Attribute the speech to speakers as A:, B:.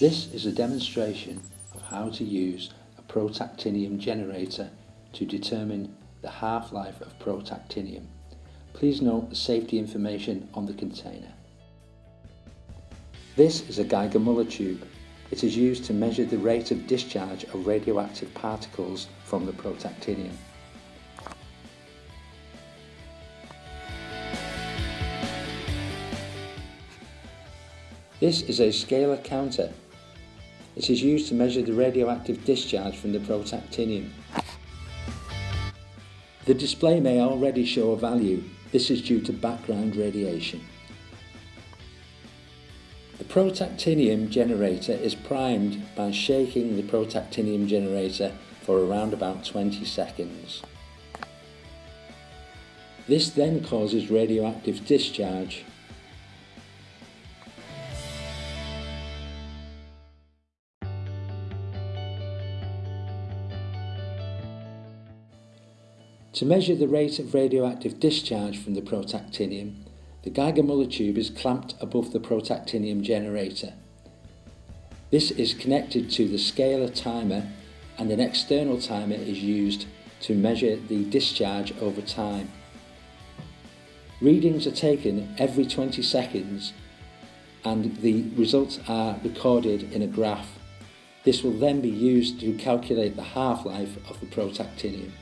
A: This is a demonstration of how to use a protactinium generator to determine the half-life of protactinium. Please note the safety information on the container. This is a Geiger-Müller tube. It is used to measure the rate of discharge of radioactive particles from the protactinium. This is a scaler counter. It is used to measure the radioactive discharge from the protactinium. The display may already show a value. This is due to background radiation. The protactinium generator is primed by shaking the protactinium generator for around about 20 seconds. This then causes radioactive discharge To measure the rate of radioactive discharge from the protactinium, the Geiger-Müller tube is clamped above the protactinium generator. This is connected to the scaler timer and an external timer is used to measure the discharge over time. Readings are taken every 20 seconds and the results are recorded in a graph. This will then be used to calculate the half-life of the protactinium.